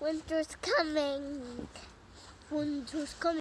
Winter's coming. Winter's coming.